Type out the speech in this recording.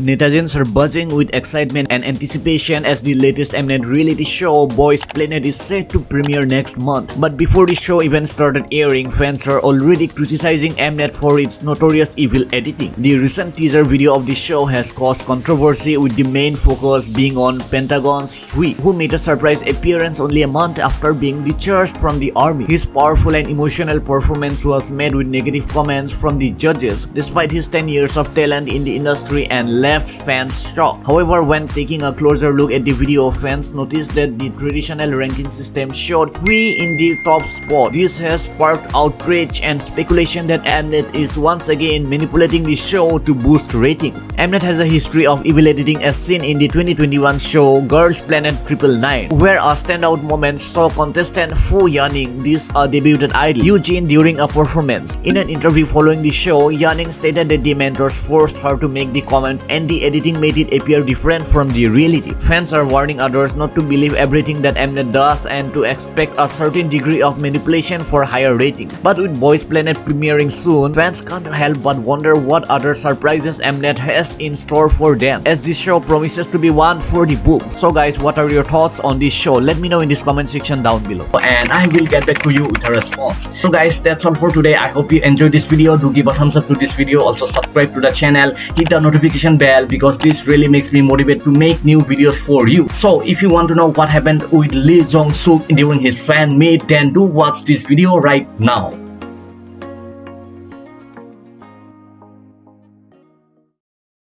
Netizens are buzzing with excitement and anticipation as the latest Mnet reality show Boys Planet is set to premiere next month. But before the show even started airing, fans are already criticizing Mnet for its notorious evil editing. The recent teaser video of the show has caused controversy with the main focus being on Pentagon's Hui, who made a surprise appearance only a month after being discharged from the army. His powerful and emotional performance was met with negative comments from the judges, despite his 10 years of talent in the industry and left fans shocked. However, when taking a closer look at the video, fans noticed that the traditional ranking system showed Hui in the top spot. This has sparked outrage and speculation that Mnet is once again manipulating the show to boost ratings. Mnet has a history of evil editing as seen in the 2021 show Girls Planet 999, where a standout moment saw contestant Fu Yaning this a debuted idol, Eugene during a performance. In an interview following the show, Yaning stated that the mentors forced her to make the comment and the editing made it appear different from the reality. Fans are warning others not to believe everything that Mnet does and to expect a certain degree of manipulation for higher rating. But with Boys Planet premiering soon, fans can't help but wonder what other surprises Mnet has in store for them, as this show promises to be one for the book. So guys, what are your thoughts on this show? Let me know in this comment section down below. And I will get back to you with a response. So guys, that's all for today. I hope you enjoyed this video. Do give a thumbs up to this video. Also subscribe to the channel. Hit the notification bell because this really makes me motivated to make new videos for you. So if you want to know what happened with Lee Jong Suk during his fan meet, then do watch this video right now.